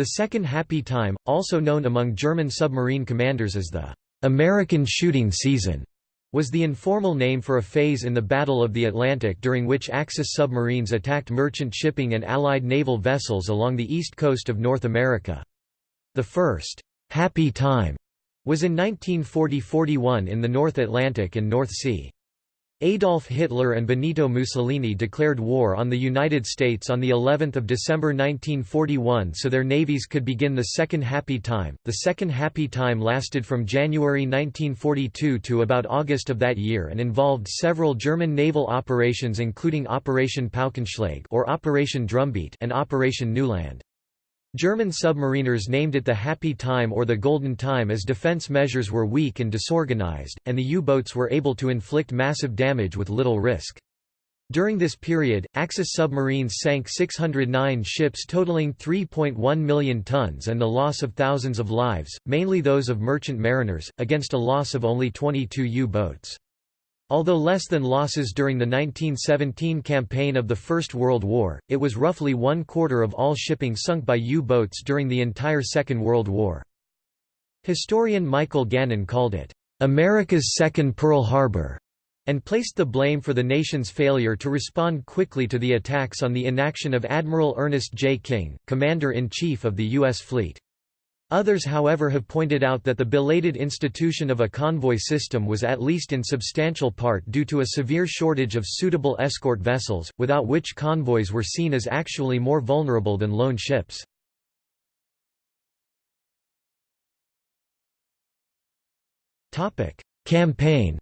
The Second Happy Time, also known among German submarine commanders as the American shooting season, was the informal name for a phase in the Battle of the Atlantic during which Axis submarines attacked merchant shipping and Allied naval vessels along the east coast of North America. The first «happy time» was in 1940–41 in the North Atlantic and North Sea. Adolf Hitler and Benito Mussolini declared war on the United States on the 11th of December 1941 so their navies could begin the Second Happy Time. The Second Happy Time lasted from January 1942 to about August of that year and involved several German naval operations including Operation Paukenschlag or Operation Drumbeat and Operation Neuland. German submariners named it the Happy Time or the Golden Time as defense measures were weak and disorganized, and the U-boats were able to inflict massive damage with little risk. During this period, Axis submarines sank 609 ships totaling 3.1 million tons and the loss of thousands of lives, mainly those of merchant mariners, against a loss of only 22 U-boats. Although less than losses during the 1917 campaign of the First World War, it was roughly one quarter of all shipping sunk by U-boats during the entire Second World War. Historian Michael Gannon called it, "...America's second Pearl Harbor", and placed the blame for the nation's failure to respond quickly to the attacks on the inaction of Admiral Ernest J. King, Commander-in-Chief of the U.S. Fleet. Others however have pointed out that the belated institution of a convoy system was at least in substantial part due to a severe shortage of suitable escort vessels, without which convoys were seen as actually more vulnerable than lone ships. Campaign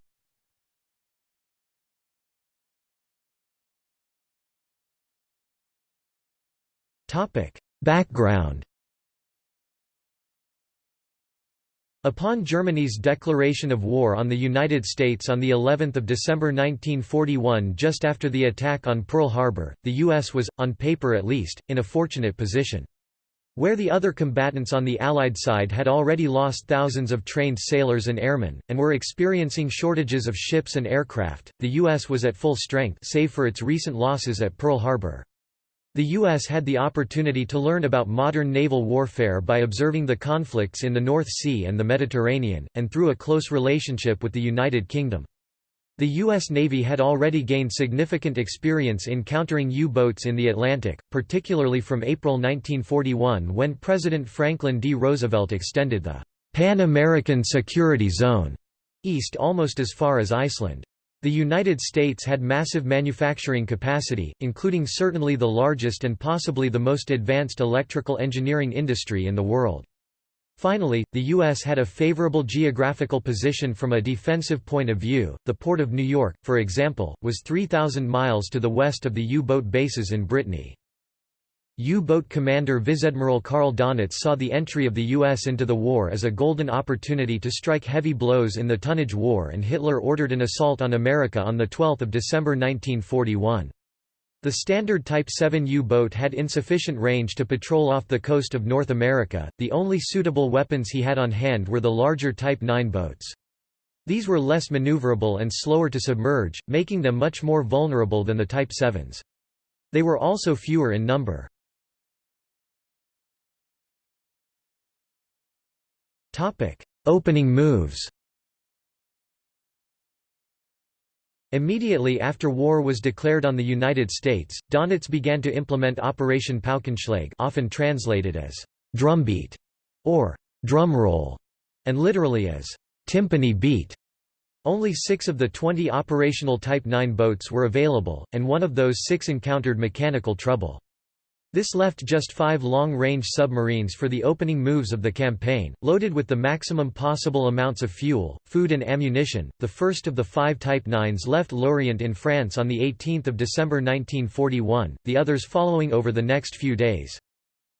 Background Upon Germany's declaration of war on the United States on the 11th of December 1941 just after the attack on Pearl Harbor, the US was, on paper at least, in a fortunate position. Where the other combatants on the Allied side had already lost thousands of trained sailors and airmen, and were experiencing shortages of ships and aircraft, the U.S. was at full strength save for its recent losses at Pearl Harbor. The U.S. had the opportunity to learn about modern naval warfare by observing the conflicts in the North Sea and the Mediterranean, and through a close relationship with the United Kingdom. The U.S. Navy had already gained significant experience in countering U-boats in the Atlantic, particularly from April 1941 when President Franklin D. Roosevelt extended the Pan American Security Zone east almost as far as Iceland. The United States had massive manufacturing capacity, including certainly the largest and possibly the most advanced electrical engineering industry in the world. Finally, the U.S. had a favorable geographical position from a defensive point of view. The Port of New York, for example, was 3,000 miles to the west of the U-boat bases in Brittany. U-boat commander Vice-Admiral Karl Donitz saw the entry of the U.S. into the war as a golden opportunity to strike heavy blows in the tonnage war and Hitler ordered an assault on America on 12 December 1941. The standard Type 7 U-boat had insufficient range to patrol off the coast of North America, the only suitable weapons he had on hand were the larger Type 9 boats. These were less maneuverable and slower to submerge, making them much more vulnerable than the Type 7s. They were also fewer in number. Opening moves Immediately after war was declared on the United States, Donitz began to implement Operation Paukenschlag often translated as «drumbeat» or «drumroll» and literally as «timpani beat». Only six of the 20 operational Type 9 boats were available, and one of those six encountered mechanical trouble. This left just five long-range submarines for the opening moves of the campaign, loaded with the maximum possible amounts of fuel, food and ammunition. The first of the five Type 9s left Lorient in France on 18 December 1941, the others following over the next few days.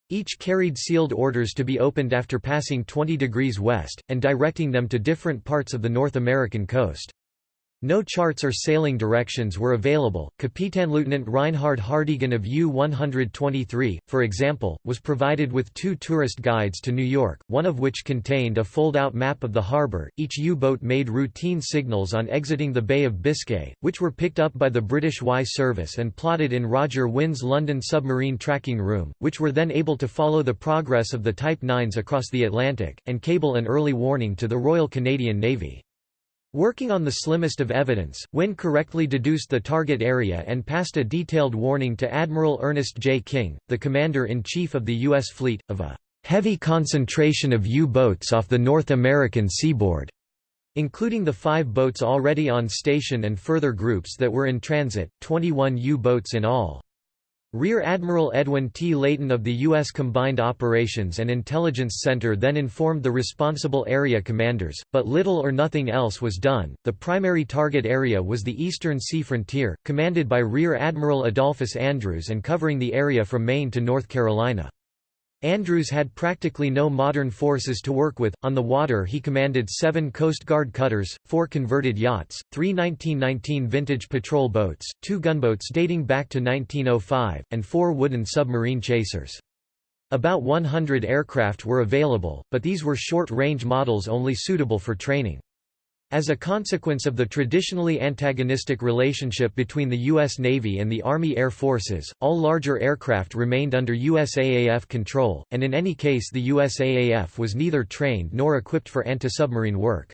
Each carried sealed orders to be opened after passing 20 degrees west, and directing them to different parts of the North American coast. No charts or sailing directions were available. Kapitanleutnant Reinhard Hardegen of U-123, for example, was provided with two tourist guides to New York, one of which contained a fold-out map of the harbor. Each U-boat made routine signals on exiting the Bay of Biscay, which were picked up by the British Y service and plotted in Roger Winn's London submarine tracking room, which were then able to follow the progress of the Type 9s across the Atlantic, and cable an early warning to the Royal Canadian Navy. Working on the slimmest of evidence, Winn correctly deduced the target area and passed a detailed warning to Admiral Ernest J. King, the Commander-in-Chief of the U.S. Fleet, of a "...heavy concentration of U-boats off the North American seaboard." including the five boats already on station and further groups that were in transit, 21 U-boats in all. Rear Admiral Edwin T. Layton of the U.S. Combined Operations and Intelligence Center then informed the responsible area commanders, but little or nothing else was done. The primary target area was the eastern sea frontier, commanded by Rear Admiral Adolphus Andrews and covering the area from Maine to North Carolina. Andrews had practically no modern forces to work with. On the water, he commanded seven Coast Guard cutters, four converted yachts, three 1919 vintage patrol boats, two gunboats dating back to 1905, and four wooden submarine chasers. About 100 aircraft were available, but these were short-range models only suitable for training. As a consequence of the traditionally antagonistic relationship between the U.S. Navy and the Army Air Forces, all larger aircraft remained under USAAF control, and in any case the USAAF was neither trained nor equipped for anti-submarine work.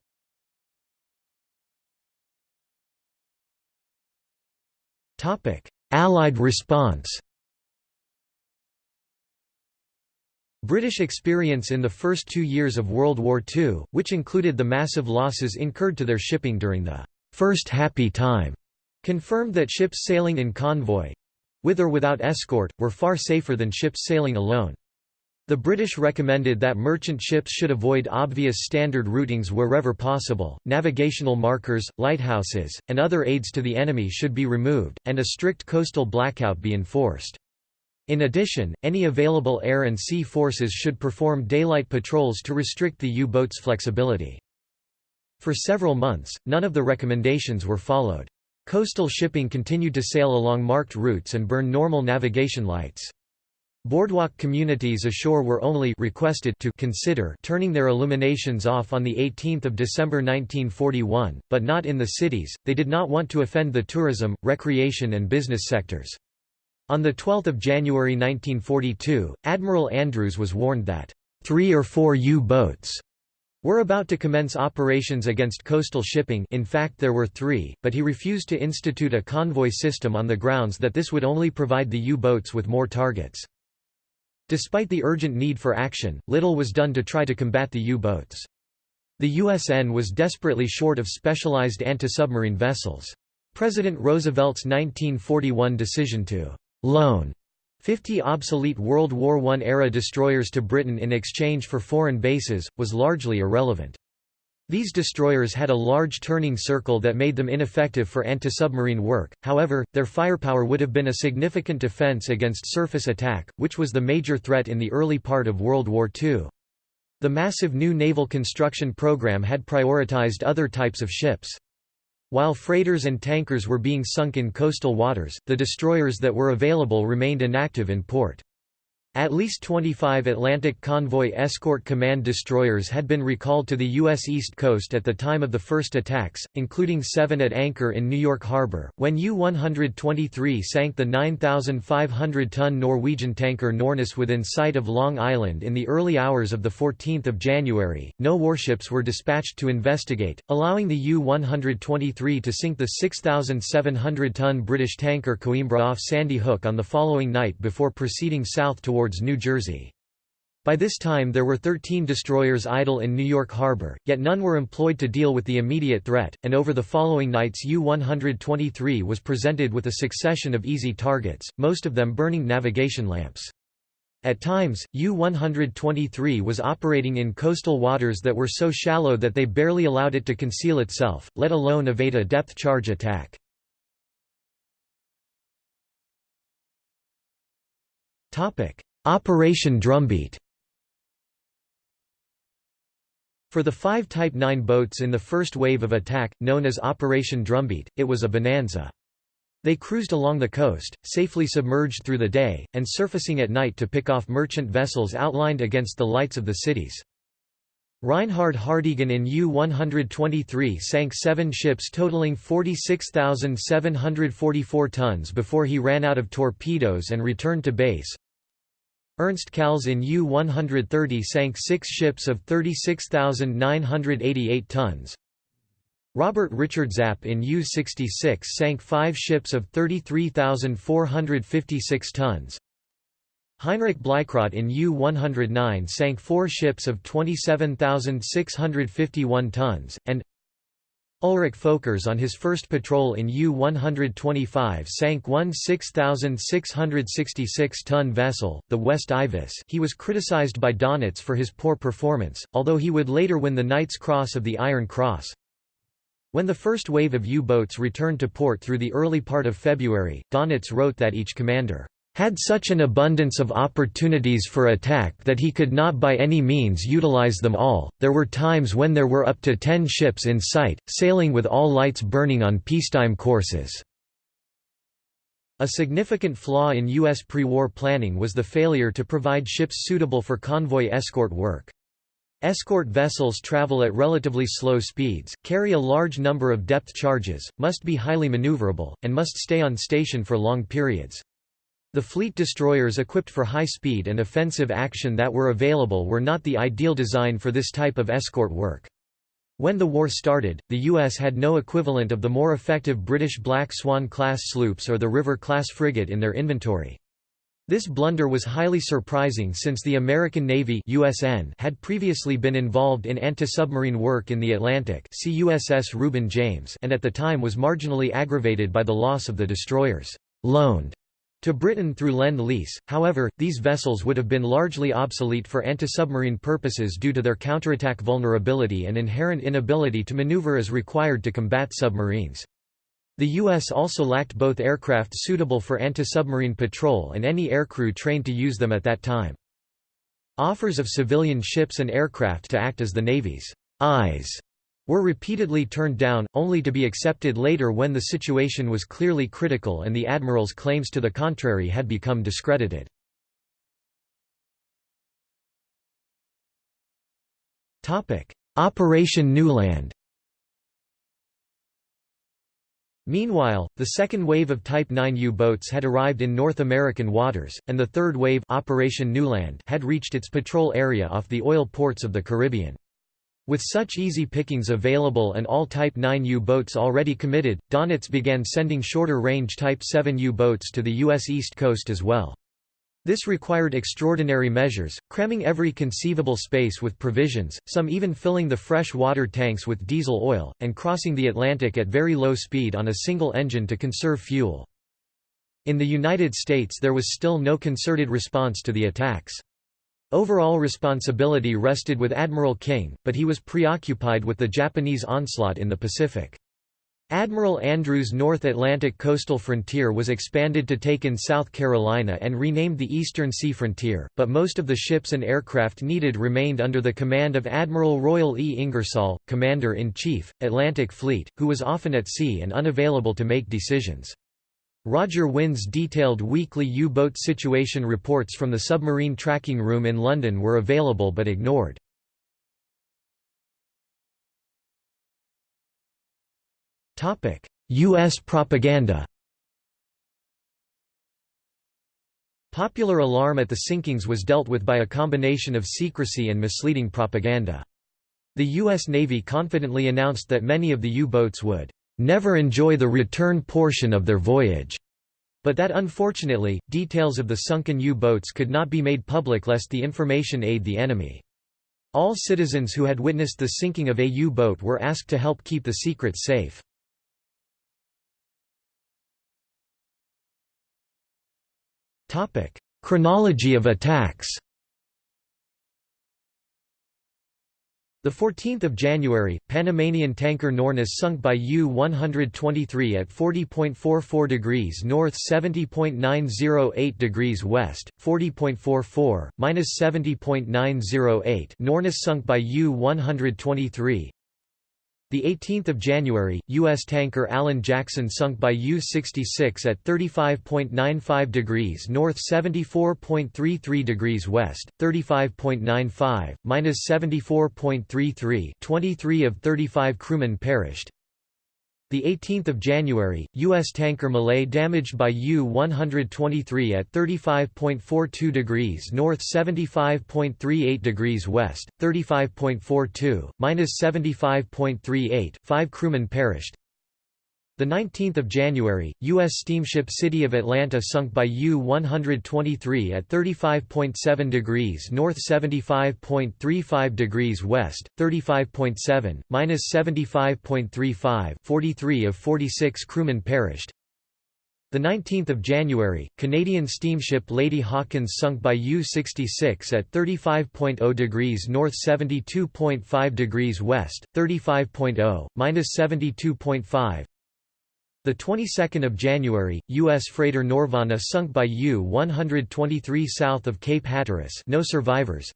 Allied response British experience in the first two years of World War II, which included the massive losses incurred to their shipping during the First Happy Time, confirmed that ships sailing in convoy—with or without escort, were far safer than ships sailing alone. The British recommended that merchant ships should avoid obvious standard routings wherever possible, navigational markers, lighthouses, and other aids to the enemy should be removed, and a strict coastal blackout be enforced. In addition, any available air and sea forces should perform daylight patrols to restrict the U-boat's flexibility. For several months, none of the recommendations were followed. Coastal shipping continued to sail along marked routes and burn normal navigation lights. Boardwalk communities ashore were only requested to consider turning their illuminations off on 18 December 1941, but not in the cities, they did not want to offend the tourism, recreation and business sectors. On 12 January 1942, Admiral Andrews was warned that, three or four U-boats were about to commence operations against coastal shipping in fact there were three, but he refused to institute a convoy system on the grounds that this would only provide the U-boats with more targets. Despite the urgent need for action, little was done to try to combat the U-boats. The USN was desperately short of specialized anti-submarine vessels. President Roosevelt's 1941 decision to loan 50 obsolete World War I-era destroyers to Britain in exchange for foreign bases, was largely irrelevant. These destroyers had a large turning circle that made them ineffective for anti-submarine work, however, their firepower would have been a significant defense against surface attack, which was the major threat in the early part of World War II. The massive new naval construction program had prioritized other types of ships. While freighters and tankers were being sunk in coastal waters, the destroyers that were available remained inactive in port. At least 25 Atlantic Convoy Escort Command destroyers had been recalled to the U.S. East Coast at the time of the first attacks, including seven at anchor in New York Harbor. When U-123 sank the 9,500-ton Norwegian tanker Norness within sight of Long Island in the early hours of 14 January, no warships were dispatched to investigate, allowing the U-123 to sink the 6,700-ton British tanker Coimbra off Sandy Hook on the following night before proceeding south toward towards New Jersey. By this time there were 13 destroyers idle in New York Harbor, yet none were employed to deal with the immediate threat, and over the following nights U-123 was presented with a succession of easy targets, most of them burning navigation lamps. At times, U-123 was operating in coastal waters that were so shallow that they barely allowed it to conceal itself, let alone evade a depth charge attack. Operation Drumbeat For the five Type 9 boats in the first wave of attack, known as Operation Drumbeat, it was a bonanza. They cruised along the coast, safely submerged through the day, and surfacing at night to pick off merchant vessels outlined against the lights of the cities. Reinhard Hardegen in U-123 sank seven ships totaling 46,744 tons before he ran out of torpedoes and returned to base. Ernst Kals in U-130 sank six ships of 36,988 tons. Robert Richard Zapp in U-66 sank five ships of 33,456 tons. Heinrich Bleichrodt in U-109 sank four ships of 27,651 tons, and Ulrich Folkers on his first patrol in U-125 sank one 6,666-ton vessel, the West Ivis he was criticized by Donitz for his poor performance, although he would later win the Knight's Cross of the Iron Cross. When the first wave of U-boats returned to port through the early part of February, Donitz wrote that each commander had such an abundance of opportunities for attack that he could not by any means utilize them all. There were times when there were up to ten ships in sight, sailing with all lights burning on peacetime courses. A significant flaw in U.S. pre-war planning was the failure to provide ships suitable for convoy escort work. Escort vessels travel at relatively slow speeds, carry a large number of depth charges, must be highly maneuverable, and must stay on station for long periods. The fleet destroyers equipped for high speed and offensive action that were available were not the ideal design for this type of escort work. When the war started, the U.S. had no equivalent of the more effective British Black Swan-class sloops or the River-class frigate in their inventory. This blunder was highly surprising since the American Navy USN had previously been involved in anti-submarine work in the Atlantic see USS Reuben James and at the time was marginally aggravated by the loss of the destroyers loaned to Britain through Lend-Lease, however, these vessels would have been largely obsolete for anti-submarine purposes due to their counterattack vulnerability and inherent inability to maneuver as required to combat submarines. The U.S. also lacked both aircraft suitable for anti-submarine patrol and any aircrew trained to use them at that time. Offers of civilian ships and aircraft to act as the Navy's eyes were repeatedly turned down, only to be accepted later when the situation was clearly critical and the admiral's claims to the contrary had become discredited. Operation Neuland Meanwhile, the second wave of Type 9 U-boats had arrived in North American waters, and the third wave Operation Neuland had reached its patrol area off the oil ports of the Caribbean. With such easy pickings available and all Type 9 U-boats already committed, Donitz began sending shorter-range Type 7 U-boats to the U.S. East Coast as well. This required extraordinary measures, cramming every conceivable space with provisions, some even filling the fresh water tanks with diesel oil, and crossing the Atlantic at very low speed on a single engine to conserve fuel. In the United States there was still no concerted response to the attacks. Overall responsibility rested with Admiral King, but he was preoccupied with the Japanese onslaught in the Pacific. Admiral Andrews' North Atlantic coastal frontier was expanded to take in South Carolina and renamed the Eastern Sea Frontier, but most of the ships and aircraft needed remained under the command of Admiral Royal E. Ingersoll, Commander-in-Chief, Atlantic Fleet, who was often at sea and unavailable to make decisions. Roger Winn's detailed weekly U-boat situation reports from the submarine tracking room in London were available but ignored. U.S. propaganda Popular alarm at the sinkings was dealt with by a combination of secrecy and misleading propaganda. The U.S. Navy confidently announced that many of the U-boats would never enjoy the return portion of their voyage, but that unfortunately, details of the sunken U-boats could not be made public lest the information aid the enemy. All citizens who had witnessed the sinking of a U-boat were asked to help keep the secret safe. Chronology of attacks The 14th of January, Panamanian tanker Norness sunk by U-123 at 40.44 degrees north 70.908 degrees west, 40.44, minus 70.908 Norness sunk by U-123 the 18th of January, U.S. tanker Alan Jackson sunk by U-66 at 35.95 degrees north, 74.33 degrees west, 35.95 minus 74.33. 23 of 35 crewmen perished. The 18th of January, U.S. tanker Malay damaged by U-123 at 35.42 degrees north, 75.38 degrees west, 35.42 minus 75.38. Five crewmen perished. The 19th of January, U.S. steamship City of Atlanta sunk by U-123 at 35.7 degrees north 75.35 degrees west, 35.7, minus 75.35 43 of 46 crewmen perished. The 19th of January, Canadian steamship Lady Hawkins sunk by U-66 at 35.0 degrees north 72.5 degrees west, 35.0, minus 72.5, the 22nd of January, U.S. freighter Norvana sunk by U-123 south of Cape Hatteras. No survivors.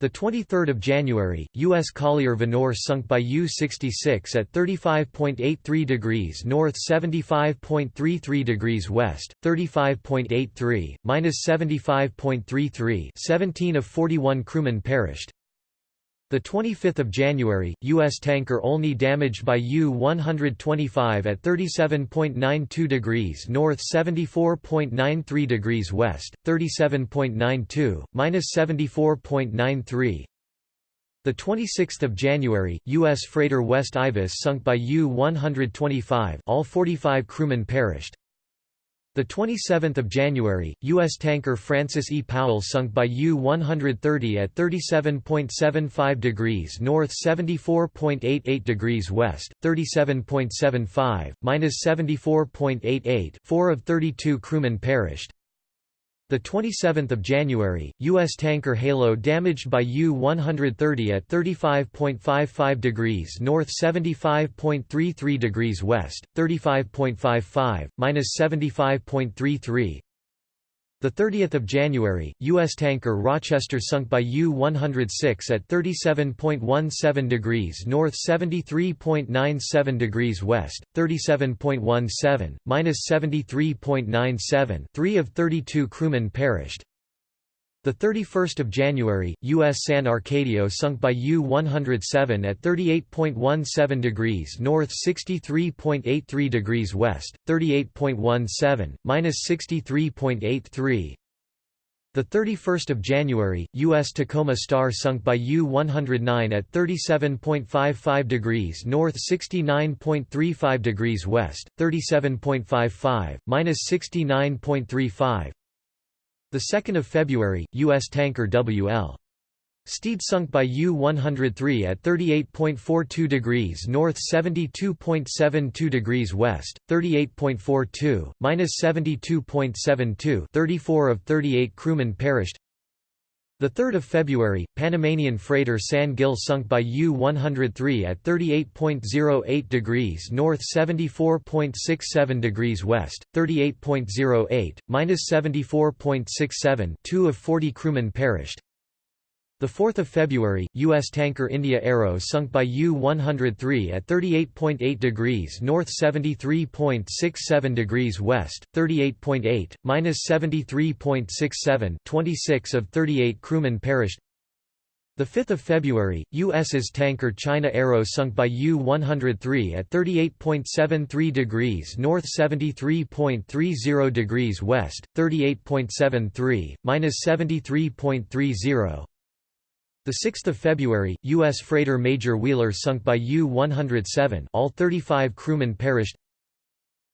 The 23rd of January, U.S. collier Venore sunk by U-66 at 35.83 degrees north, 75.33 degrees west, 35.83 minus 75.33. 17 of 41 crewmen perished. The 25th of January, U.S. tanker Olney damaged by U-125 at 37.92 degrees north, 74.93 degrees west, 37.92 minus 74.93. The 26th of January, U.S. freighter West Ibis sunk by U-125. All 45 crewmen perished. The 27th of January, U.S. tanker Francis E. Powell sunk by U-130 at 37.75 degrees north, 74.88 degrees west, 37.75 minus 74.88. Four of 32 crewmen perished. The 27th of January, U.S. tanker Halo damaged by U-130 at 35.55 degrees north, 75.33 degrees west, 35.55 minus 75.33. The 30th of January, U.S. tanker Rochester sunk by U-106 at 37.17 degrees north, 73.97 degrees west, 37.17 minus 73.97. Three of 32 crewmen perished. The 31st of January, U.S. San Arcadio sunk by U-107 at 38.17 degrees north, 63.83 degrees west, 38.17 minus 63.83. The 31st of January, U.S. Tacoma Star sunk by U-109 at 37.55 degrees north, 69.35 degrees west, 37.55 minus 69.35. The 2nd of February, U.S. tanker W.L. Steed sunk by U-103 at 38.42 degrees north 72.72 degrees west, 38.42, minus 72.72 34 of 38 crewmen perished 3 February, Panamanian freighter San Gil sunk by U-103 at 38.08 degrees north 74.67 degrees west, 38.08, minus 74.67 two of 40 crewmen perished. 4 February, U.S. tanker India Arrow sunk by U-103 at 38.8 degrees north 73.67 degrees west, 38.8, minus 73.67 26 of 38 crewmen perished. 5 February, U.S.'s tanker China Arrow sunk by U-103 at 38.73 degrees north 73.30 degrees west, 38.73, minus 73.30 the 6th of February, U.S. freighter Major Wheeler sunk by U-107 all 35 crewmen perished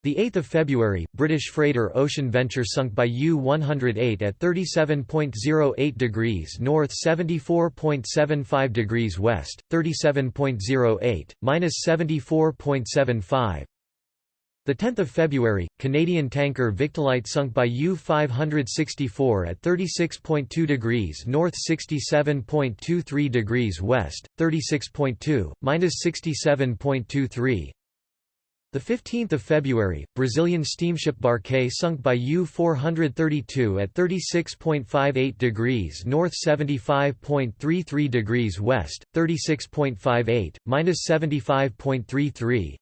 the 8th of February, British freighter Ocean Venture sunk by U-108 at 37.08 degrees north 74.75 degrees west, 37.08, minus 74.75 The 10th of February, Canadian tanker Victolite sunk by U-564 at 36.2 degrees north 67.23 degrees west, 36.2, minus 67.23. The 15th of February, Brazilian steamship Buarque sunk by U-432 at 36.58 degrees north 75.33 degrees west, 36.58, minus 75.33.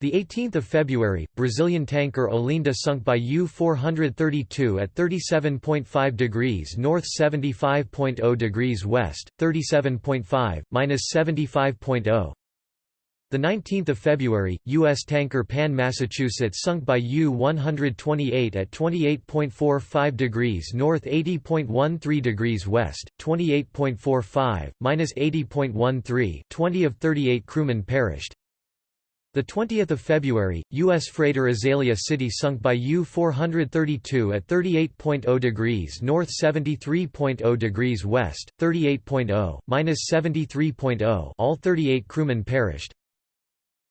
The 18th of February, Brazilian tanker Olinda sunk by U-432 at 37.5 degrees north 75.0 degrees west, 37.5, minus 75.0. The 19th of February, U.S. tanker Pan Massachusetts sunk by U-128 at 28.45 degrees north 80.13 degrees west, 28.45, minus 80.13 20 of 38 crewmen perished. The 20th of February, U.S. freighter Azalea City sunk by U-432 at 38.0 degrees north 73.0 degrees west, 38.0, minus 73.0 all 38 crewmen perished.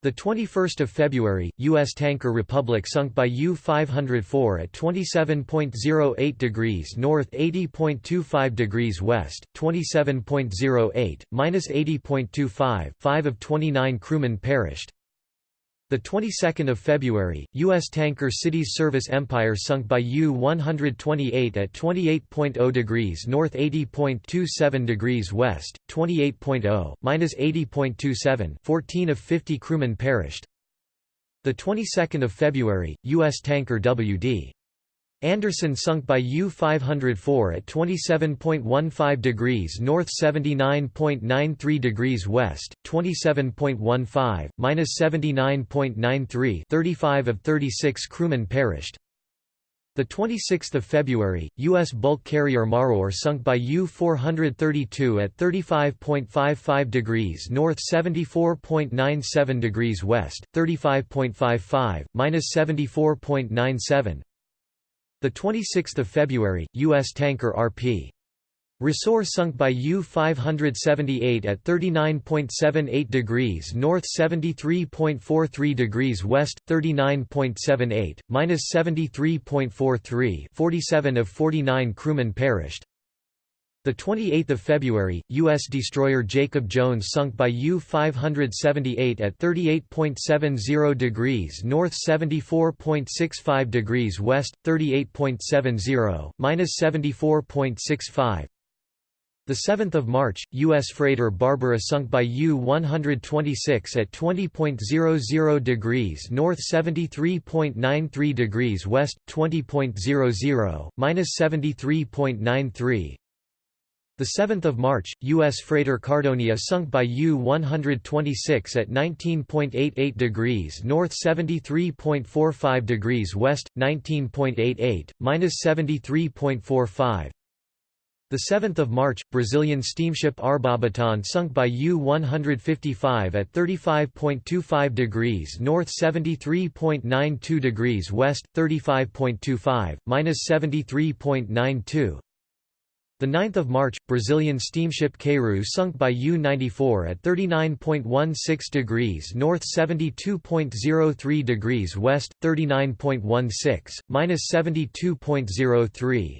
The 21st of February, U.S. tanker Republic sunk by U-504 at 27.08 degrees north 80.25 degrees west, 27.08, minus 80.25 5 of 29 crewmen perished. The 22nd of February, U.S. tanker Cities Service Empire sunk by U-128 at 28.0 degrees north 80.27 degrees west, 28.0, minus 80.27 14 of 50 crewmen perished. The 22nd of February, U.S. tanker W.D. Anderson sunk by U-504 at 27.15 degrees north 79.93 degrees west, 27.15, minus 79.93 35 of 36 crewmen perished. The 26th of February, U.S. bulk carrier Marore sunk by U-432 at 35.55 degrees north 74.97 degrees west, 35.55, minus 74.97 the 26th of February, U.S. tanker RP. Resor sunk by U-578 at 39.78 degrees north 73.43 degrees west, 39.78, minus 73.43 47 of 49 crewmen perished. The 28th of February, U.S. destroyer Jacob Jones sunk by U-578 at 38.70 degrees north 74.65 degrees west, 38.70, minus 74.65. The 7th of March, U.S. freighter Barbara sunk by U-126 at 20.00 degrees north 73.93 degrees west, 20.00, minus 73.93. The 7th of March, U.S. freighter Cardonia sunk by U-126 at 19.88 degrees north 73.45 degrees west, 19.88, minus 73.45. The 7th of March, Brazilian steamship Arabutan sunk by U-155 at 35.25 degrees north 73.92 degrees west, 35.25, minus 73.92. The 9th of March, Brazilian steamship Queiroz sunk by U-94 at 39.16 degrees north 72.03 degrees west, 39.16, minus 72.03.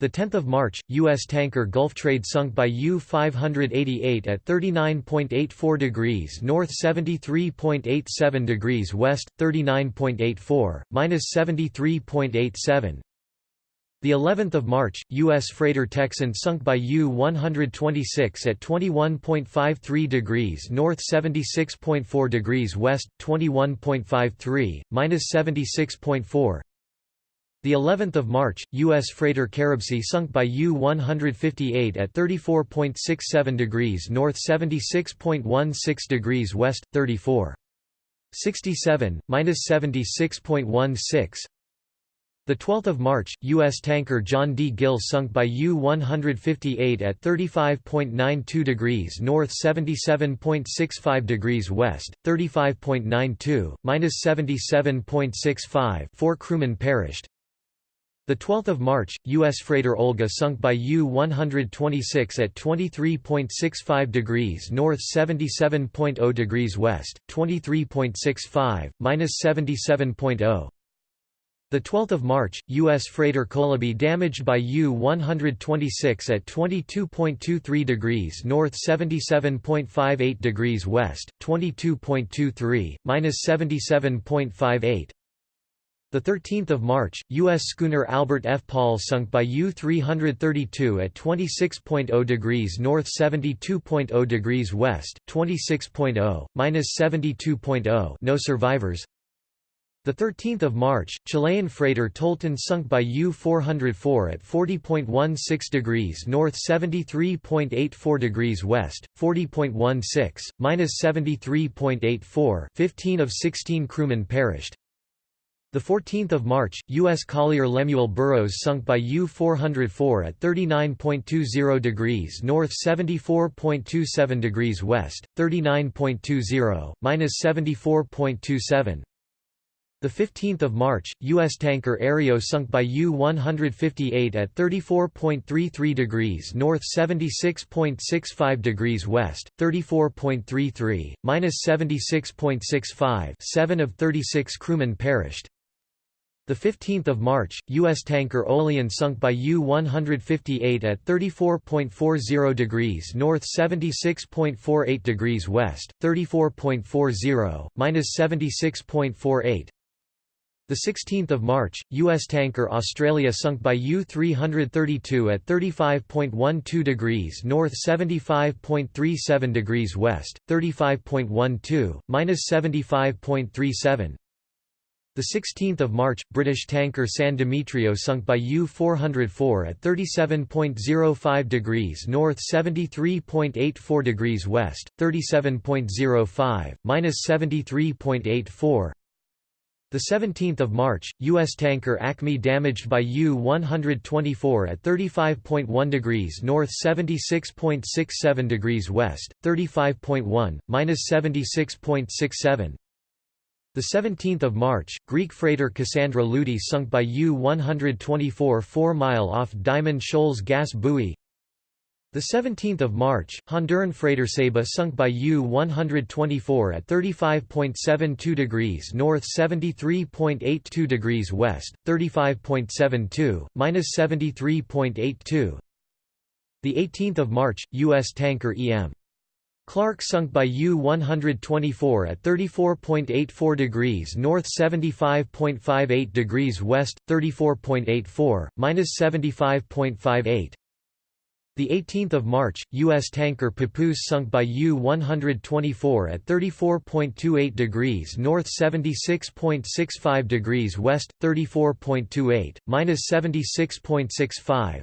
The 10th of March, U.S. tanker Gulf Trade sunk by U-588 at 39.84 degrees north 73.87 degrees west, 39.84, minus 73.87. The 11th of March, U.S. freighter Texan sunk by U-126 at 21.53 degrees north 76.4 degrees west, 21.53, minus 76.4. The 11th of March, U.S. freighter Caribsea sunk by U-158 at 34.67 degrees north 76.16 degrees west, 34. 67, minus 76.16. The 12th of March, U.S. tanker John D. Gill sunk by U-158 at 35.92 degrees north 77.65 degrees west, 35.92, minus 77.65 four crewmen perished. The 12th of March, U.S. freighter Olga sunk by U-126 at 23.65 degrees north 77.0 degrees west, 23.65, minus 77.0. The 12th of March, U.S. freighter Colibri damaged by U-126 at 22.23 degrees north 77.58 degrees west, 22.23, minus 77.58. The 13th of March, U.S. schooner Albert F. Paul sunk by U-332 at 26.0 degrees north 72.0 degrees west, 26.0, minus 72.0 no survivors. The 13th of March, Chilean freighter Tolten sunk by U-404 at 40.16 degrees north 73.84 degrees west, 40.16, minus 73.84 15 of 16 crewmen perished. The 14th of March, U.S. collier Lemuel Burrows sunk by U-404 at 39.20 degrees north 74.27 degrees west, 39.20, minus 74.27. The 15th of March, U.S. tanker Aereo sunk by U-158 at 34.33 degrees north 76.65 degrees west, 34.33, minus 76.65 7 of 36 crewmen perished. The 15th of March, U.S. tanker Olean sunk by U-158 at 34.40 degrees north 76.48 degrees west, 34.40, minus 76.48. The 16th of March, U.S. tanker Australia sunk by U-332 at 35.12 degrees north 75.37 degrees west, 35.12, minus 75.37. The 16th of March, British tanker San Demetrio sunk by U-404 at 37.05 degrees north 73.84 degrees west, 37.05, minus 73.84. The 17th of March, U.S. tanker Acme damaged by U-124 at 35.1 degrees north 76.67 degrees west, 35.1, minus 76.67. The 17th of March, Greek freighter Cassandra Loudi sunk by U-124 4 mile off Diamond Shoals gas buoy. The 17th of March, Honduran freighter Ceiba sunk by U-124 at 35.72 degrees north 73.82 degrees west, 35.72, minus 73.82. The 18th of March, U.S. tanker E.M. Clark sunk by U-124 at 34.84 degrees north 75.58 degrees west, 34.84, minus 75.58. The 18th of March, U.S. tanker Papoose sunk by U-124 at 34.28 degrees north 76.65 degrees west, 34.28, minus 76.65.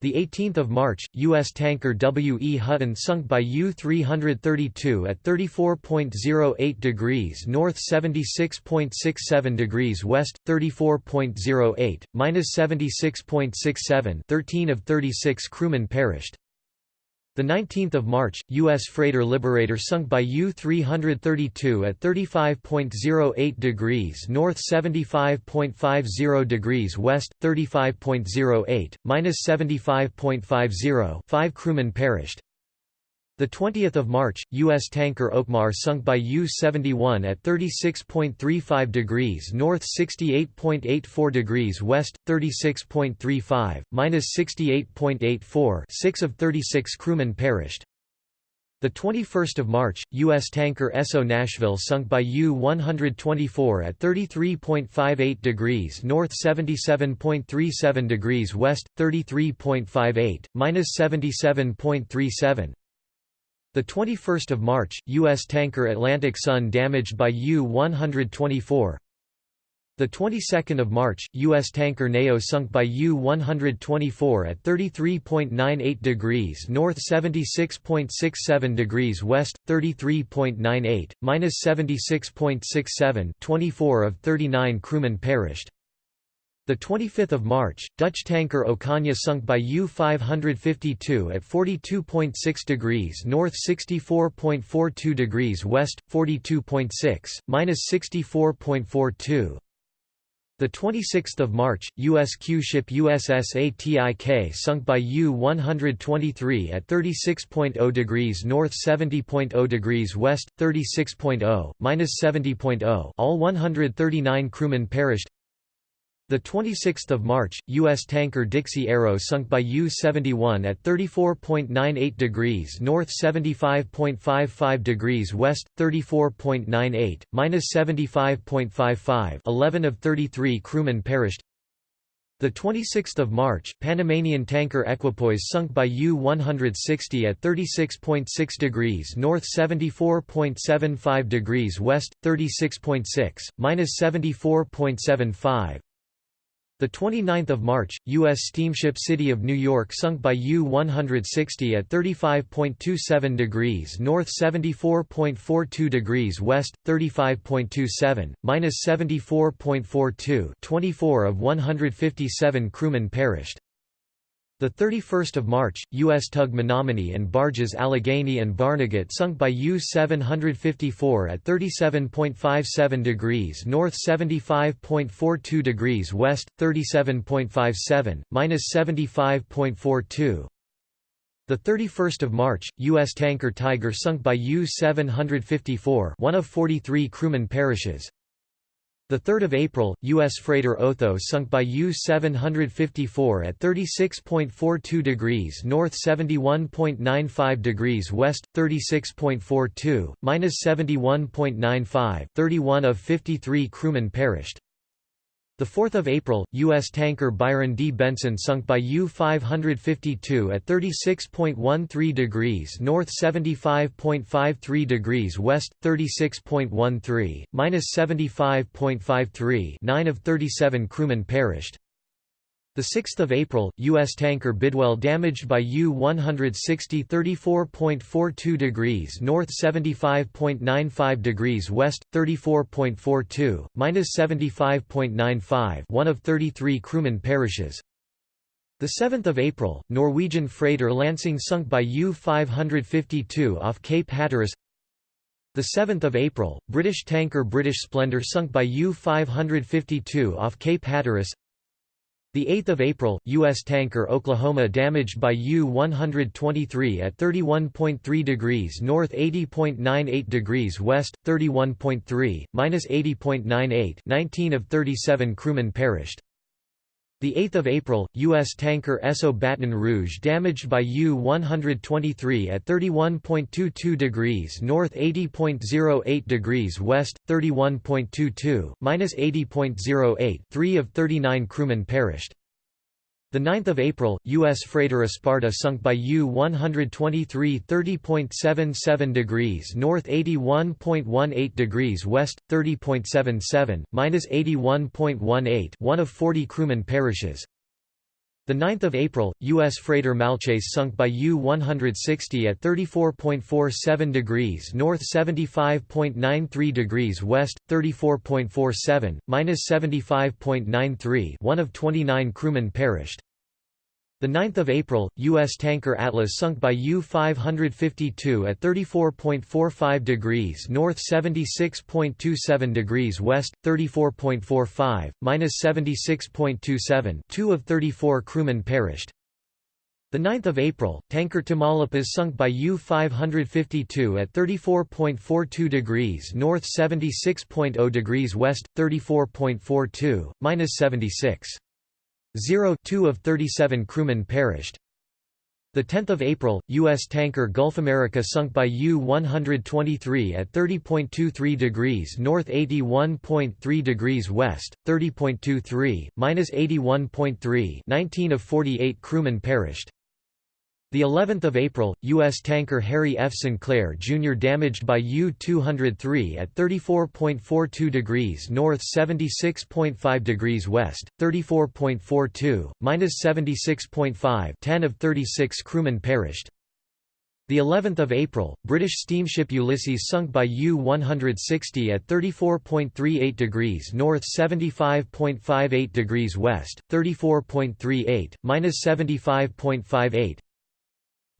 The 18th of March, U.S. tanker W. E. Hutton sunk by U-332 at 34.08 degrees north 76.67 degrees west, 34.08, minus 76.67 13 of 36 crewmen perished. The 19th of March, U.S. freighter Liberator sunk by U-332 at 35.08 degrees north 75.50 degrees west, 35.08, minus 75.50 5 crewmen perished. The 20th of March, U.S. tanker Oakmar sunk by U-71 at 36.35 degrees north 68.84 degrees west, 36.35, minus 68.84 6 of 36 crewmen perished. The 21st of March, U.S. tanker Esso Nashville sunk by U-124 at 33.58 degrees north 77.37 degrees west, 33.58, minus 77.37. The 21st of March, U.S. tanker Atlantic Sun damaged by U-124. The 22nd of March, U.S. tanker Nao sunk by U-124 at 33.98 degrees north 76.67 degrees west, 33.98, minus 76.67 24 of 39 crewmen perished. The 25th of March, Dutch tanker Ocaña sunk by U-552 at 42.6 degrees north 64.42 degrees west, 42.6, minus 64.42. The 26th of March, U.S. Q-ship USS ATIK sunk by U-123 at 36.0 degrees north 70.0 degrees west, 36.0, minus 70.0 all 139 crewmen perished the 26th of March, U.S. tanker Dixie Arrow sunk by U-71 at 34.98 degrees north 75.55 degrees west, 34.98, minus 75.55 11 of 33 crewmen perished the 26th of March, Panamanian tanker Equipoise sunk by U-160 at 36.6 degrees north 74.75 degrees west, 36.6, minus 74.75 the 29th of March, U.S. steamship City of New York sunk by U-160 at 35.27 degrees north 74.42 degrees west, 35.27, minus 74.42 24 of 157 crewmen perished. The 31st of March, U.S. tug Menominee and barges Allegheny and Barnegat sunk by U-754 at 37.57 degrees north 75.42 degrees west, 37.57, minus 75.42. The 31st of March, U.S. tanker Tiger sunk by U-754 one of 43 crewmen perishes. The 3rd of April, U.S. freighter Otho sunk by U-754 at 36.42 degrees north 71.95 degrees west, 36.42, minus 71.95 31 of 53 crewmen perished. The 4th of April, U.S. tanker Byron D. Benson sunk by U-552 at 36.13 degrees north 75.53 degrees west, 36.13, minus 75.53 9 of 37 crewmen perished. The 6th of April, U.S. tanker Bidwell damaged by U-160 34.42 degrees north 75.95 degrees west, 34.42, minus 75.95 one of 33 crewmen perishes. The 7th of April, Norwegian freighter Lansing sunk by U-552 off Cape Hatteras the 7th of April, British tanker British Splendor sunk by U-552 off Cape Hatteras 8th of April, U.S. tanker Oklahoma damaged by U-123 at 31.3 degrees north 80.98 degrees west, 31.3, minus 80.98 19 of 37 crewmen perished. The 8th of April, U.S. tanker Esso Baton Rouge damaged by U-123 at 31.22 degrees north 80.08 degrees west, 31.22, minus 80.08 3 of 39 crewmen perished. The 9th of April, U.S. freighter Esparta sunk by U-123 30.77 degrees north 81.18 degrees west, 30.77, minus 81.18 one of 40 crewmen perishes. The 9th of April, U.S. freighter Malchace sunk by U-160 at 34.47 degrees north 75.93 degrees west, 34.47, minus 75.93 one of 29 crewmen perished. The 9th of April, U.S. tanker Atlas sunk by U-552 at 34.45 degrees north 76.27 degrees west, 34.45, minus 76.27 two of 34 crewmen perished. The 9th of April, tanker Tamaulipas sunk by U-552 at 34.42 degrees north 76.0 degrees west, 34.42, minus 76. 0 2 of 37 crewmen perished. The 10th of April, U.S. tanker Gulf America sunk by U-123 at 30.23 degrees north 81.3 degrees west, 30.23, minus 81.3 19 of 48 crewmen perished. The 11th of April, U.S. tanker Harry F. Sinclair Jr. damaged by U-203 at 34.42 degrees north 76.5 degrees west, 34.42, minus 76.5 10 of 36 crewmen perished. The 11th of April, British steamship Ulysses sunk by U-160 at 34.38 degrees north 75.58 degrees west, 34.38, minus 75.58,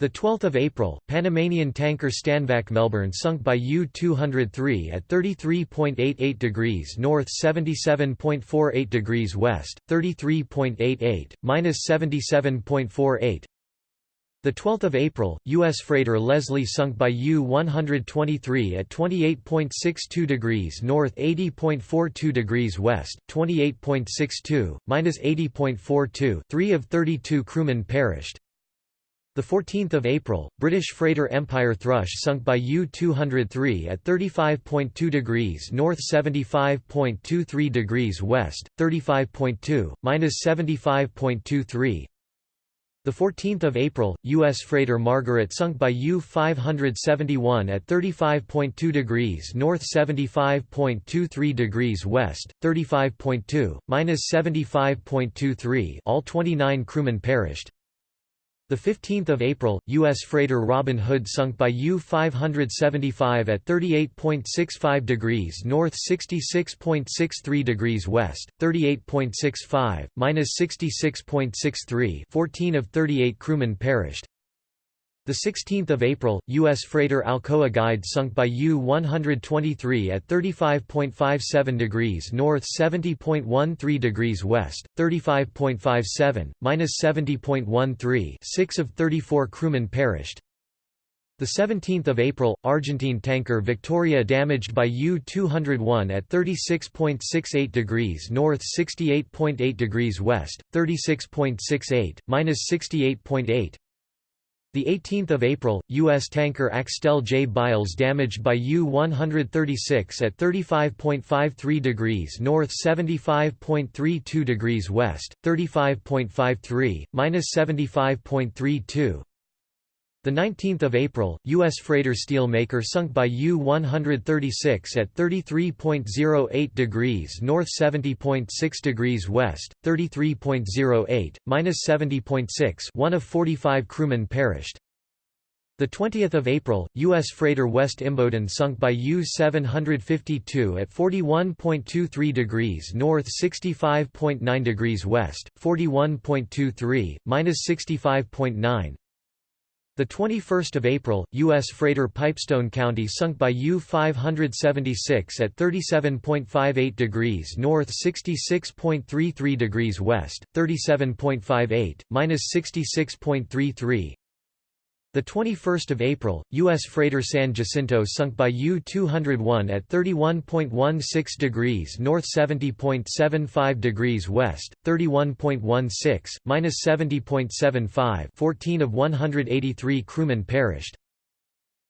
The 12th of April, Panamanian tanker Stanvac Melbourne sunk by U-203 at 33.88 degrees north 77.48 degrees west, 33.88, minus 77.48. The 12th of April, U.S. freighter Leslie sunk by U-123 at 28.62 degrees north 80.42 degrees west, 28.62, minus 80.42 three of 32 crewmen perished. The 14th of April, British freighter Empire Thrush sunk by U-203 at 35.2 degrees north 75.23 degrees west, 35.2, minus 75.23. The 14th of April, U.S. freighter Margaret sunk by U-571 at 35.2 degrees north 75.23 degrees west, 35.2, minus 75.23 all 29 crewmen perished. The 15th of April, U.S. freighter Robin Hood sunk by U-575 at 38.65 degrees north 66.63 degrees west, 38.65, minus 66.63 14 of 38 crewmen perished. The 16th of April, U.S. freighter Alcoa Guide sunk by U-123 at 35.57 degrees north 70.13 degrees west, 35.57, minus 70.13 6 of 34 crewmen perished. The 17th of April, Argentine tanker Victoria damaged by U-201 at 36.68 degrees north 68.8 degrees west, 36.68, minus 68.8 the 18th of April, U.S. tanker Axtell J. Byles damaged by U-136 at 35.53 degrees north 75.32 degrees west, 35.53, minus 75.32. The 19th of April, U.S. freighter Steelmaker sunk by U-136 at 33.08 degrees north 70.6 degrees west, 33.08, minus 70.6 one of 45 crewmen perished. The 20th of April, U.S. freighter West Imboden sunk by U-752 at 41.23 degrees north 65.9 degrees west, 41.23, minus 65.9. The 21st of April, U.S. freighter Pipestone County sunk by U-576 at 37.58 degrees north 66.33 degrees west, 37.58, minus 66.33. The 21st of April, U.S. freighter San Jacinto sunk by U-201 at 31.16 degrees north 70.75 degrees west, 31.16, minus 70.75 14 of 183 crewmen perished.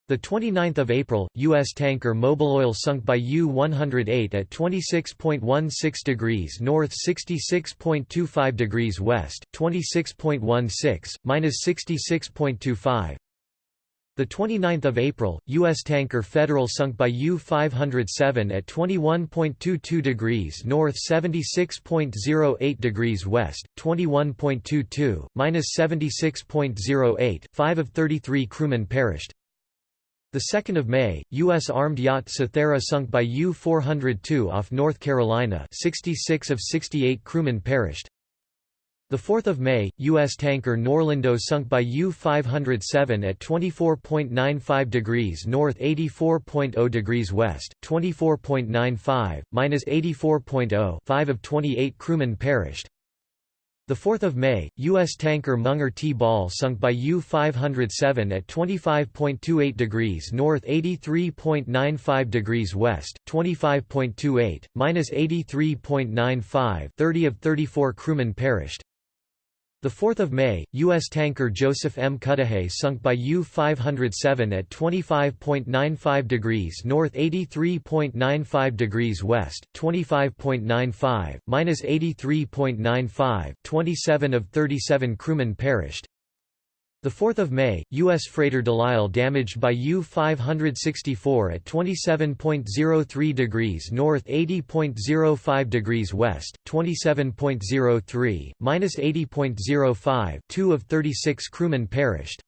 The 29th of April, U.S. tanker Mobil Oil sunk by U-108 at 26.16 degrees north 66.25 degrees west, 26.16, minus 66.25. The 29th of April, U.S. tanker Federal sunk by U-507 at 21.22 degrees north 76.08 degrees west, 21.22, minus 76.08 5 of 33 crewmen perished. The 2nd of May, U.S. armed yacht Cythera sunk by U-402 off North Carolina 66 of 68 crewmen perished. The 4th of May, U.S. tanker Norlindo sunk by U-507 at 24.95 degrees north 84.0 degrees west, 24.95, minus 84.0 5 of 28 crewmen perished. The 4th of May, U.S. tanker Munger T. Ball sunk by U-507 at 25.28 degrees north 83.95 degrees west, 25.28, minus 83.95 30 of 34 crewmen perished. The 4th of May, U.S. tanker Joseph M. Cudahy sunk by U-507 at 25.95 degrees north 83.95 degrees west, 25.95, minus 83.95 27 of 37 crewmen perished. The 4th of May, U.S. freighter Delisle damaged by U-564 at 27.03 degrees north 80.05 degrees west, 27.03, minus 80.05 2 of 36 crewmen perished.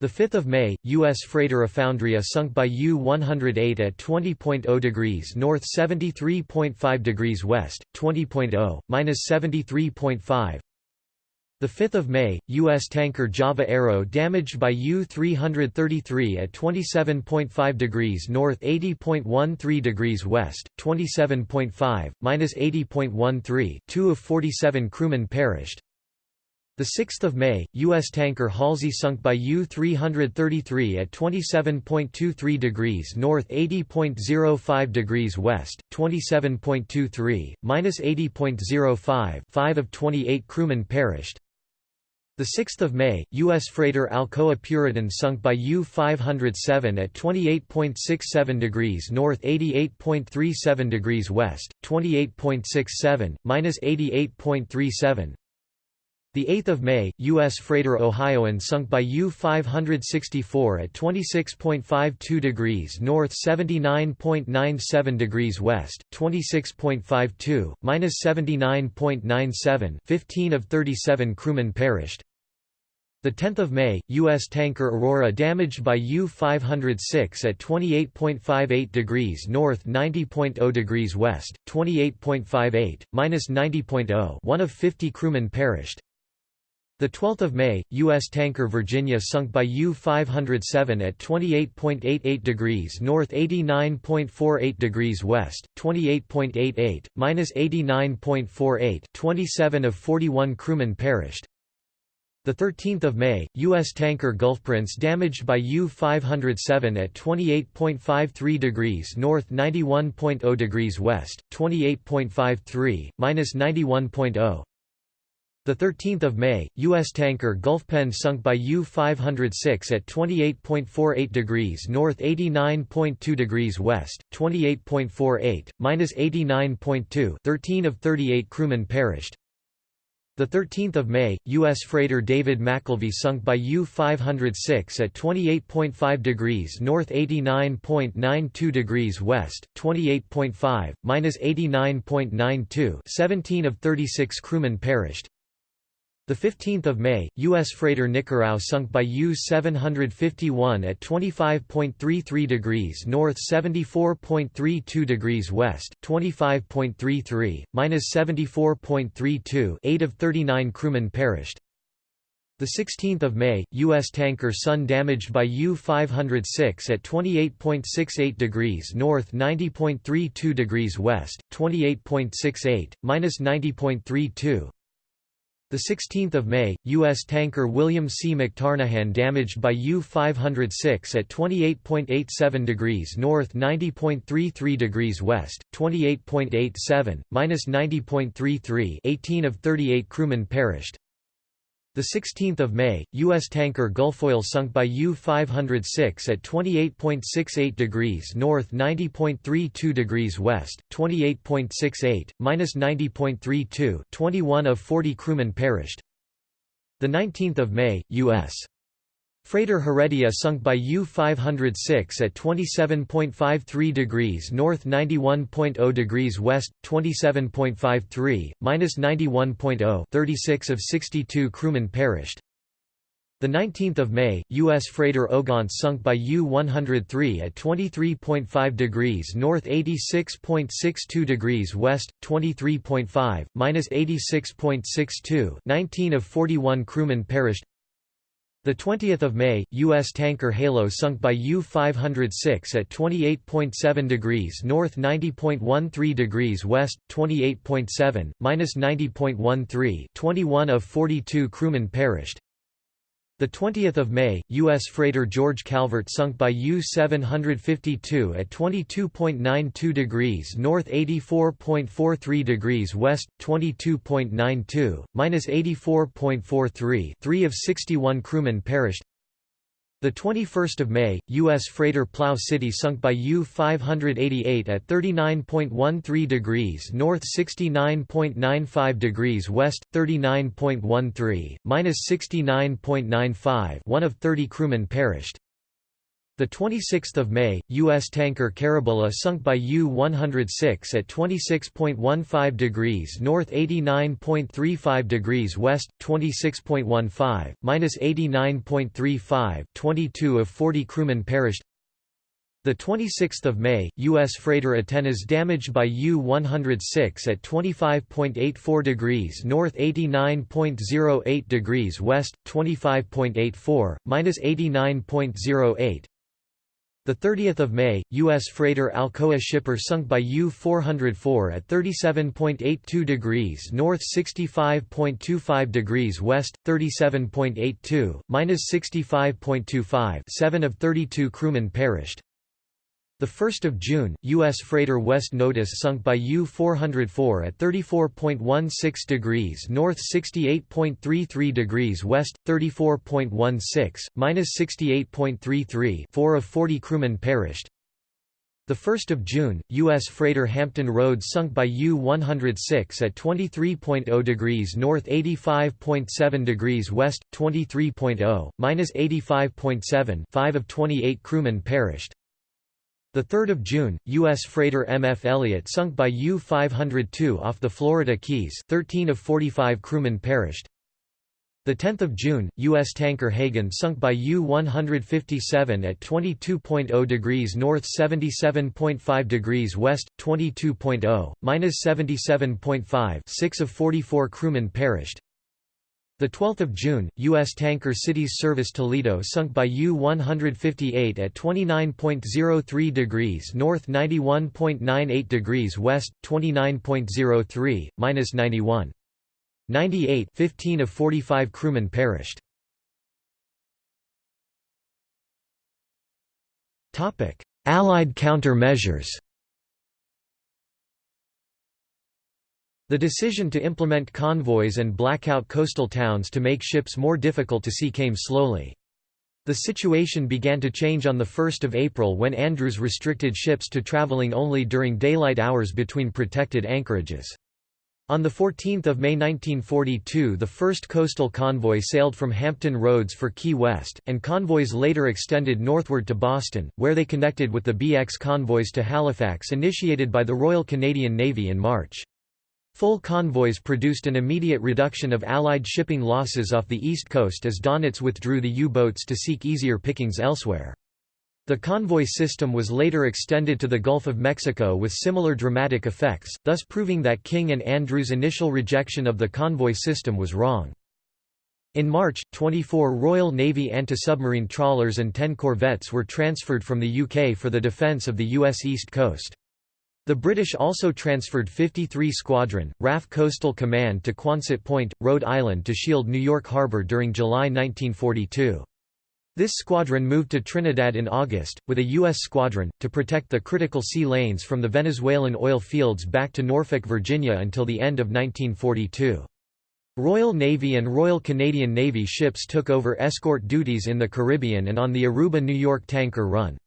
The 5th of May, U.S. freighter Afoundria sunk by U-108 at 20.0 degrees north 73.5 degrees west, 20.0, minus 73.5 The 5th of May, U.S. tanker Java Arrow damaged by U-333 at 27.5 degrees north 80.13 degrees west, 27.5, minus 80.13 two of 47 crewmen perished. The 6th of May, U.S. tanker Halsey sunk by U-333 at 27.23 degrees north 80.05 degrees west, 27.23, minus 80.05 5 of 28 crewmen perished. The 6th of May, U.S. freighter Alcoa Puritan sunk by U-507 at 28.67 degrees north 88.37 degrees west, 28.67, minus 88.37. The 8th of May, U.S. freighter Ohioan sunk by U-564 at 26.52 degrees north 79.97 degrees west, 26.52, minus 79.97 15 of 37 crewmen perished. The 10th of May, U.S. tanker Aurora damaged by U-506 at 28.58 degrees north 90.0 degrees west, 28.58, minus 90.0 one of 50 crewmen perished. The 12th of May, U.S. tanker Virginia sunk by U-507 at 28.88 degrees north 89.48 degrees west, 28.88, minus 89.48 27 of 41 crewmen perished. The 13th of May, U.S. tanker Gulfprince damaged by U-507 at 28.53 degrees north 91.0 degrees west, 28.53, minus 91.0. The 13th of May, U.S. tanker Gulfpen sunk by U-506 at 28.48 degrees north 89.2 degrees west, 28.48, minus 89.2 13 of 38 crewmen perished. The 13th of May, U.S. freighter David McKelvey sunk by U-506 at 28.5 degrees north 89.92 degrees west, 28.5, minus 89.92 17 of 36 crewmen perished. The 15th of May, U.S. freighter Nicarao sunk by U-751 at 25.33 degrees north 74.32 degrees west 25.33, minus 74.32 8 of 39 crewmen perished. The 16th of May, U.S. tanker Sun damaged by U-506 at 28.68 degrees north 90.32 degrees west, 28.68, minus 90.32 the 16th of May, U.S. tanker William C. McTarnahan damaged by U-506 at 28.87 degrees north 90.33 degrees west, 28.87, minus 90.33 18 of 38 crewmen perished. The 16th of May, U.S. tanker Gulfoil sunk by U-506 at 28.68 degrees north 90.32 degrees west, 28.68, minus 90.32 21 of 40 crewmen perished. The 19th of May, U.S. Freighter Heredia sunk by U-506 at 27.53 degrees north 91.0 degrees west, 27.53, minus 91.0 36 of 62 crewmen perished. The 19th of May, U.S. freighter Ogontz sunk by U-103 at 23.5 degrees north 86.62 degrees west, 23.5, minus 86.62 19 of 41 crewmen perished the 20th of May, U.S. tanker Halo sunk by U-506 at 28.7 degrees north 90.13 degrees west, 28.7, minus 90.13 21 of 42 crewmen perished. The 20th of May, U.S. freighter George Calvert sunk by U-752 at 22.92 degrees north 84.43 degrees west, 22.92, minus 84.43 3 of 61 crewmen perished. The 21st of May, U.S. freighter Plow City sunk by U-588 at 39.13 degrees north 69.95 degrees west, 39.13, minus 69.95 one of 30 crewmen perished. The 26th of May, U.S. tanker Caravela sunk by U-106 at 26.15 degrees north 89.35 degrees west, 26.15, minus 89.35 22 of 40 crewmen perished. The 26th of May, U.S. freighter Atenas damaged by U-106 at 25.84 degrees north, 89.08 degrees west, 25.84 minus 89.08. The 30th of May, U.S. freighter Alcoa shipper sunk by U-404 at 37.82 degrees north, 65.25 degrees west, 37.82 minus 65.25. Seven of 32 crewmen perished. 1 June, U.S. freighter West Notus sunk by U-404 at 34.16 degrees north 68.33 degrees west, 34.16, minus 68.33 four of 40 crewmen perished. 1 June, U.S. freighter Hampton Roads sunk by U-106 at 23.0 degrees north 85.7 degrees west, 23.0, minus 85.7 5 of 28 crewmen perished. 3 June, U.S. freighter MF Elliott sunk by U-502 off the Florida Keys 13 of 45 crewmen perished. 10 June, U.S. tanker Hagen sunk by U-157 at 22.0 degrees north 77.5 degrees west, 22.0, minus 77.5 6 of 44 crewmen perished. The 12th of June, U.S. tanker Cities Service Toledo sunk by U-158 at 29.03 degrees north, 91.98 degrees west, 29.03 minus 91. 98. 15 of 45 crewmen perished. Topic: Allied countermeasures. The decision to implement convoys and blackout coastal towns to make ships more difficult to see came slowly. The situation began to change on 1 April when Andrews restricted ships to traveling only during daylight hours between protected anchorages. On 14 May 1942 the first coastal convoy sailed from Hampton Roads for Key West, and convoys later extended northward to Boston, where they connected with the BX convoys to Halifax initiated by the Royal Canadian Navy in March. Full convoys produced an immediate reduction of Allied shipping losses off the east coast as Donitz withdrew the U-boats to seek easier pickings elsewhere. The convoy system was later extended to the Gulf of Mexico with similar dramatic effects, thus proving that King and Andrews' initial rejection of the convoy system was wrong. In March, 24 Royal Navy anti-submarine trawlers and 10 corvettes were transferred from the UK for the defence of the US East Coast. The British also transferred 53 Squadron, RAF Coastal Command to Quonset Point, Rhode Island to shield New York Harbor during July 1942. This squadron moved to Trinidad in August, with a U.S. squadron, to protect the critical sea lanes from the Venezuelan oil fields back to Norfolk, Virginia until the end of 1942. Royal Navy and Royal Canadian Navy ships took over escort duties in the Caribbean and on the Aruba New York tanker run.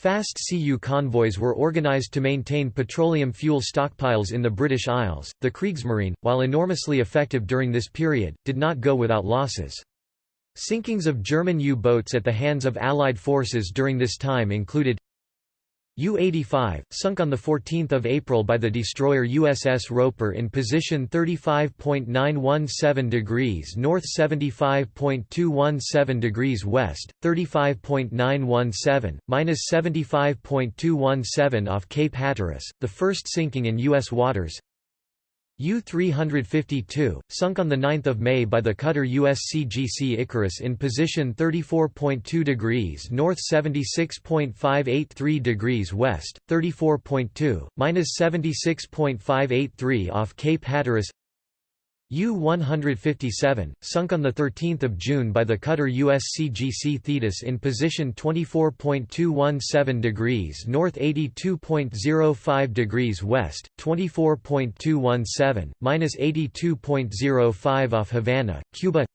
Fast CU convoys were organized to maintain petroleum fuel stockpiles in the British Isles. The Kriegsmarine, while enormously effective during this period, did not go without losses. Sinkings of German U-boats at the hands of Allied forces during this time included U-85, sunk on 14 April by the destroyer USS Roper in position 35.917 degrees north 75.217 degrees west, 35.917, minus 75.217 off Cape Hatteras, the first sinking in U.S. waters U-352, sunk on 9 May by the cutter USCGC Icarus in position 34.2 degrees north 76.583 degrees west, 34.2, minus 76.583 off Cape Hatteras U-157, sunk on 13 June by the cutter USCGC Thetis in position 24.217 degrees north 82.05 degrees west, 24.217, minus 82.05 off Havana, Cuba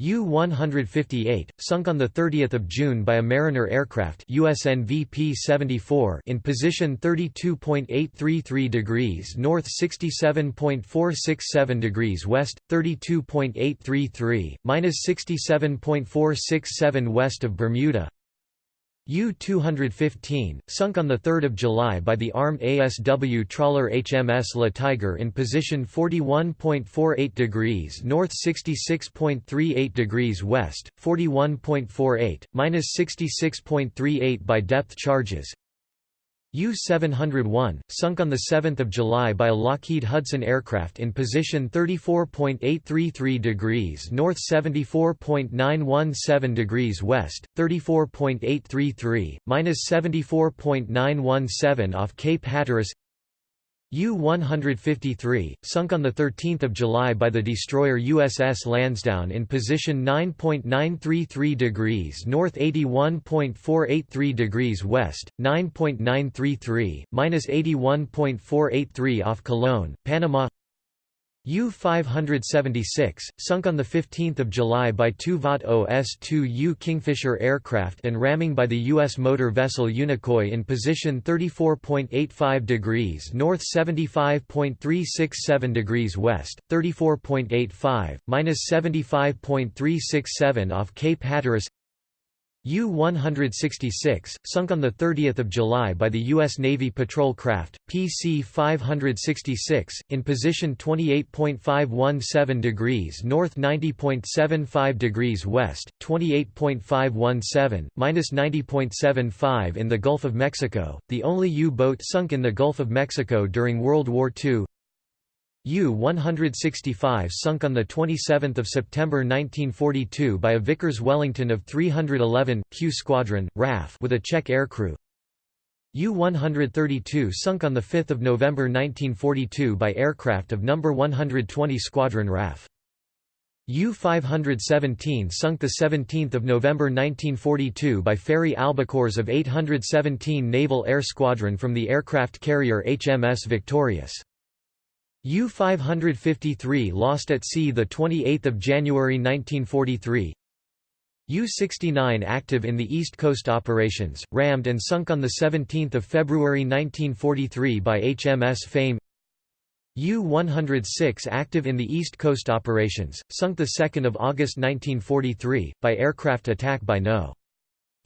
U-158, sunk on 30 June by a Mariner aircraft USN VP-74 in position 32.833 degrees north 67.467 degrees west, 32.833, minus 67.467 west of Bermuda U-215, sunk on 3 July by the armed ASW trawler HMS La Tiger in position 41.48 degrees north 66.38 degrees west, 41.48, minus 66.38 by depth charges, U-701, sunk on 7 July by a Lockheed Hudson aircraft in position 34.833 degrees north 74.917 degrees west, 34.833, minus 74.917 off Cape Hatteras U-153, sunk on 13 July by the destroyer USS Lansdowne in position 9.933 degrees north 81.483 degrees west, 9.933, minus 81.483 off Colón, Panama U-576, sunk on 15 July by two VAT OS-2U Kingfisher aircraft and ramming by the U.S. motor vessel Unicoi in position 34.85 degrees north 75.367 degrees west, 34.85, minus 75.367 off Cape Hatteras U-166, sunk on 30 July by the U.S. Navy patrol craft, PC-566, in position 28.517 degrees north 90.75 degrees west, 28.517, minus 90.75 in the Gulf of Mexico, the only U-boat sunk in the Gulf of Mexico during World War II U-165 sunk on 27 September 1942 by a Vickers Wellington of 311, Q Squadron, RAF with a Czech aircrew. U-132 sunk on 5 November 1942 by aircraft of No. 120 Squadron RAF. U-517 sunk 17 November 1942 by Fairey Albacores of 817 Naval Air Squadron from the aircraft carrier HMS Victorious. U-553 lost at sea 28 January 1943 U-69 active in the East Coast operations, rammed and sunk on 17 February 1943 by HMS Fame U-106 active in the East Coast operations, sunk 2 August 1943, by aircraft attack by No.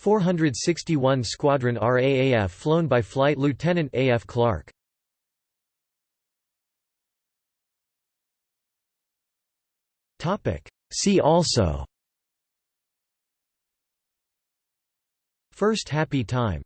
461 Squadron RAAF flown by Flight Lieutenant A. F. Clark. See also. First Happy Time